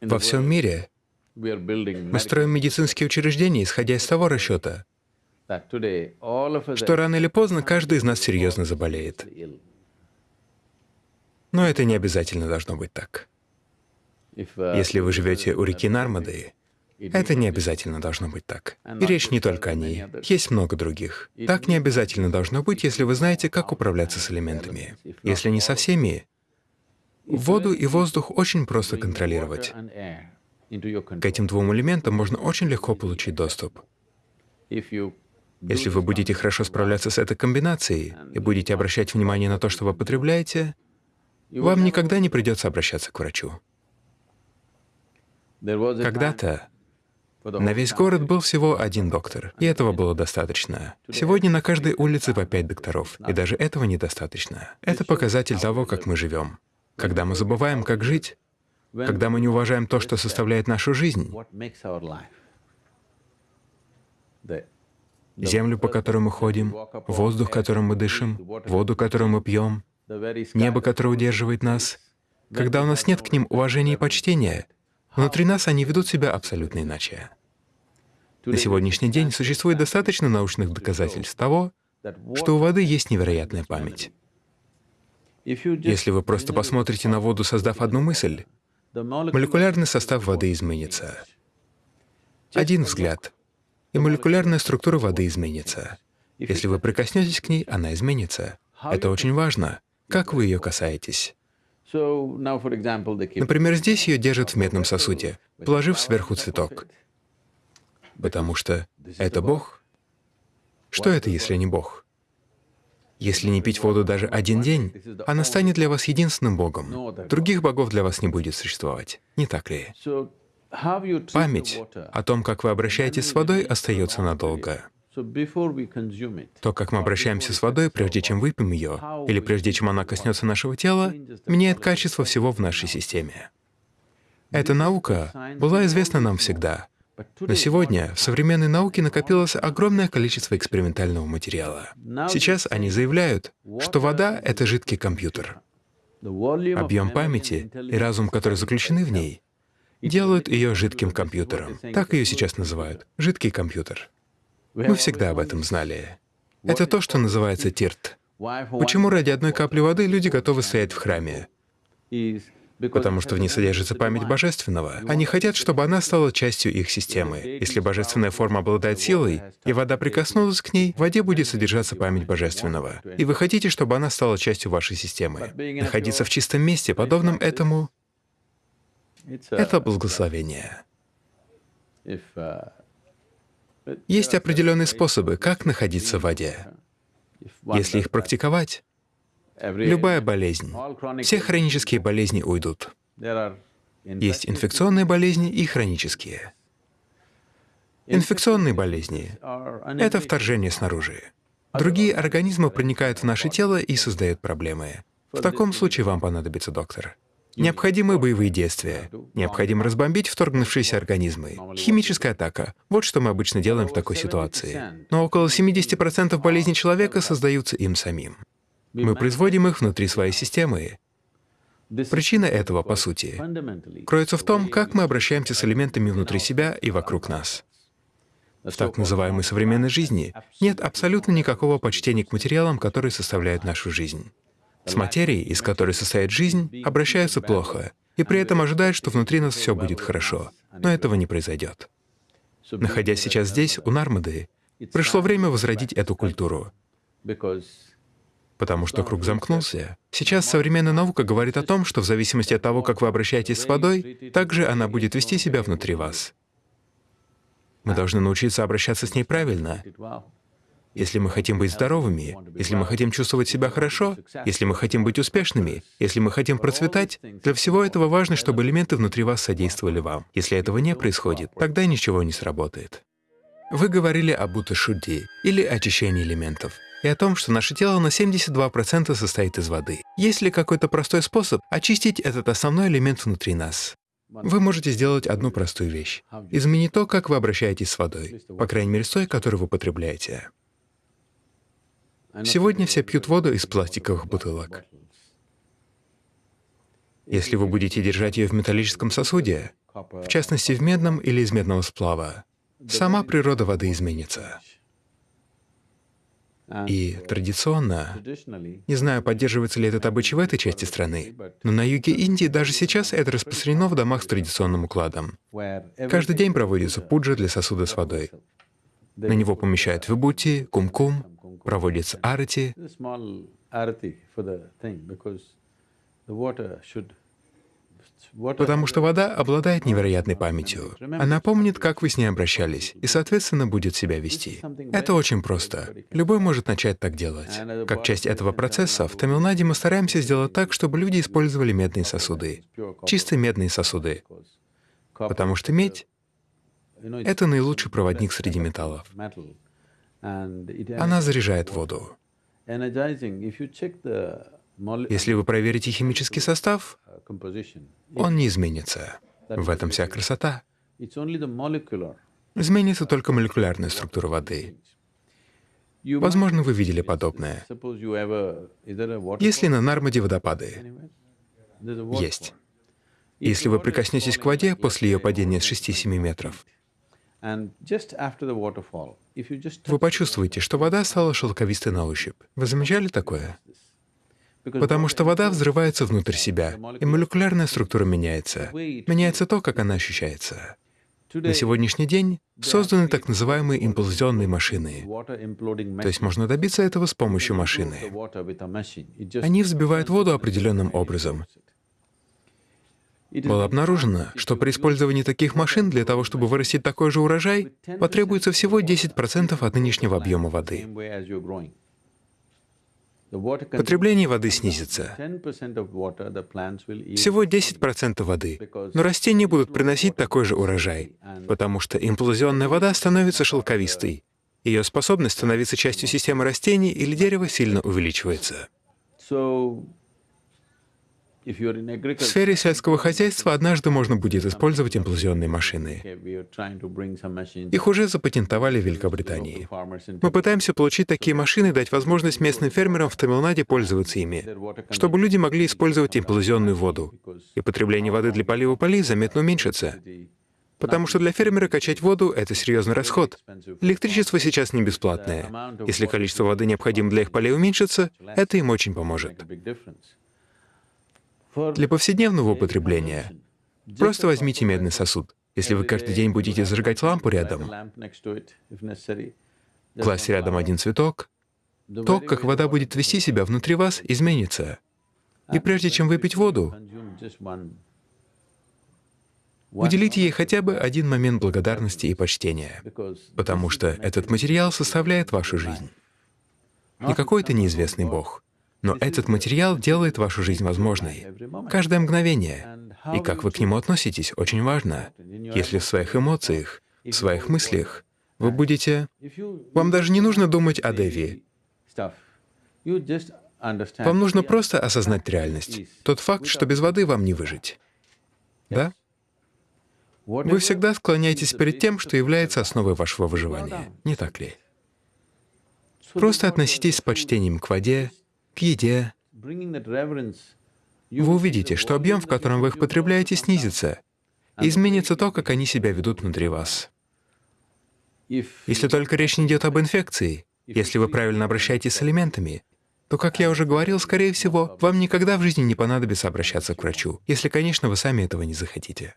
Во всем мире мы строим медицинские учреждения, исходя из того расчета, что рано или поздно каждый из нас серьезно заболеет. Но это не обязательно должно быть так. Если вы живете у реки Нармады, это не обязательно должно быть так. И речь не только о ней. Есть много других. Так не обязательно должно быть, если вы знаете, как управляться с элементами. Если не со всеми, воду и воздух очень просто контролировать. К этим двум элементам можно очень легко получить доступ. Если вы будете хорошо справляться с этой комбинацией и будете обращать внимание на то, что вы потребляете, вам никогда не придется обращаться к врачу. Когда-то на весь город был всего один доктор, и этого было достаточно. Сегодня на каждой улице по пять докторов, и даже этого недостаточно. Это показатель того, как мы живем. Когда мы забываем, как жить, когда мы не уважаем то, что составляет нашу жизнь, землю, по которой мы ходим, воздух, которым мы дышим, воду, которую мы пьем, небо, которое удерживает нас, когда у нас нет к ним уважения и почтения, внутри нас они ведут себя абсолютно иначе. На сегодняшний день существует достаточно научных доказательств того, что у воды есть невероятная память. Если вы просто посмотрите на воду, создав одну мысль, молекулярный состав воды изменится. Один взгляд, и молекулярная структура воды изменится. Если вы прикоснетесь к ней, она изменится. Это очень важно, как вы ее касаетесь. Например, здесь ее держат в медном сосуде, положив сверху цветок. Потому что это Бог. Что это, если не Бог? Если не пить воду даже один день, она станет для вас единственным Богом. Других богов для вас не будет существовать. Не так ли? Память о том, как вы обращаетесь с водой, остается надолго. То, как мы обращаемся с водой, прежде чем выпьем ее, или прежде чем она коснется нашего тела, меняет качество всего в нашей системе. Эта наука была известна нам всегда, но сегодня в современной науке накопилось огромное количество экспериментального материала. Сейчас они заявляют, что вода — это жидкий компьютер. Объем памяти и разум, которые заключены в ней, делают ее жидким компьютером. Так ее сейчас называют — жидкий компьютер. Мы всегда об этом знали. Это то, что называется тирт. Почему ради одной капли воды люди готовы стоять в храме? Потому что в ней содержится память Божественного. Они хотят, чтобы она стала частью их системы. Если божественная форма обладает силой, и вода прикоснулась к ней, в воде будет содержаться память Божественного. И вы хотите, чтобы она стала частью вашей системы. Находиться в чистом месте, подобном этому, — это благословение. Есть определенные способы, как находиться в воде. Если их практиковать, любая болезнь, все хронические болезни уйдут. Есть инфекционные болезни и хронические. Инфекционные болезни — это вторжение снаружи. Другие организмы проникают в наше тело и создают проблемы. В таком случае вам понадобится доктор. Необходимы боевые действия. Необходимо разбомбить вторгнувшиеся организмы. Химическая атака — вот что мы обычно делаем в такой ситуации. Но около 70% болезней человека создаются им самим. Мы производим их внутри своей системы. Причина этого, по сути, кроется в том, как мы обращаемся с элементами внутри себя и вокруг нас. В так называемой современной жизни нет абсолютно никакого почтения к материалам, которые составляют нашу жизнь. С материей, из которой состоит жизнь, обращаются плохо, и при этом ожидают, что внутри нас все будет хорошо. Но этого не произойдет. Находясь сейчас здесь, у Нармады, пришло время возродить эту культуру, потому что круг замкнулся. Сейчас современная наука говорит о том, что в зависимости от того, как вы обращаетесь с водой, также она будет вести себя внутри вас. Мы должны научиться обращаться с ней правильно, если мы хотим быть здоровыми, если мы хотим чувствовать себя хорошо, если мы хотим быть успешными, если мы хотим процветать, для всего этого важно, чтобы элементы внутри вас содействовали вам. Если этого не происходит, тогда ничего не сработает. Вы говорили об Уташудди, или очищении элементов, и о том, что наше тело на 72% состоит из воды. Есть ли какой-то простой способ очистить этот основной элемент внутри нас? Вы можете сделать одну простую вещь — изменить то, как вы обращаетесь с водой, по крайней мере, с той, которую вы потребляете. Сегодня все пьют воду из пластиковых бутылок. Если вы будете держать ее в металлическом сосуде, в частности в медном или из медного сплава, сама природа воды изменится. И традиционно, не знаю, поддерживается ли этот обычай в этой части страны, но на юге Индии даже сейчас это распространено в домах с традиционным укладом. Каждый день проводится пуджа для сосуда с водой. На него помещают вибути, кум-кум, проводится арати. Потому что вода обладает невероятной памятью. Она помнит, как вы с ней обращались, и, соответственно, будет себя вести. Это очень просто. Любой может начать так делать. Как часть этого процесса, в Тамилнаде мы стараемся сделать так, чтобы люди использовали медные сосуды. Чисто медные сосуды. Потому что медь — это наилучший проводник среди металлов. Она заряжает воду. Если вы проверите химический состав, он не изменится. В этом вся красота. Изменится только молекулярная структура воды. Возможно, вы видели подобное. Есть ли на Нармаде водопады? Есть. Если вы прикоснетесь к воде после ее падения с 6-7 метров, вы почувствуете, что вода стала шелковистой на ощупь. Вы замечали такое? Потому что вода взрывается внутрь себя, и молекулярная структура меняется. Меняется то, как она ощущается. На сегодняшний день созданы так называемые имплозионные машины. То есть можно добиться этого с помощью машины. Они взбивают воду определенным образом. Было обнаружено, что при использовании таких машин для того, чтобы вырастить такой же урожай, потребуется всего 10% от нынешнего объема воды. Потребление воды снизится. Всего 10% воды, но растения будут приносить такой же урожай, потому что имплозионная вода становится шелковистой. Ее способность становиться частью системы растений или дерева сильно увеличивается. В сфере сельского хозяйства однажды можно будет использовать имплозионные машины. Их уже запатентовали в Великобритании. Мы пытаемся получить такие машины и дать возможность местным фермерам в Тамилнаде пользоваться ими, чтобы люди могли использовать имплозионную воду, и потребление воды для полива полей заметно уменьшится. Потому что для фермера качать воду — это серьезный расход. Электричество сейчас не бесплатное. Если количество воды, необходимое для их полей, уменьшится, это им очень поможет. Для повседневного употребления просто возьмите медный сосуд. Если вы каждый день будете зажигать лампу рядом, класть рядом один цветок, то, как вода будет вести себя внутри вас, изменится. И прежде чем выпить воду, уделите ей хотя бы один момент благодарности и почтения, потому что этот материал составляет вашу жизнь. Не какой-то неизвестный Бог, но этот материал делает вашу жизнь возможной. Каждое мгновение. И как вы к нему относитесь, очень важно. Если в своих эмоциях, в своих мыслях вы будете... Вам даже не нужно думать о Деви. Вам нужно просто осознать реальность. Тот факт, что без воды вам не выжить. Да? Вы всегда склоняетесь перед тем, что является основой вашего выживания, не так ли? Просто относитесь с почтением к воде, к еде. Вы увидите, что объем, в котором вы их потребляете, снизится, изменится то, как они себя ведут внутри вас. Если только речь не идет об инфекции, если вы правильно обращаетесь с элементами, то, как я уже говорил, скорее всего, вам никогда в жизни не понадобится обращаться к врачу, если, конечно, вы сами этого не захотите.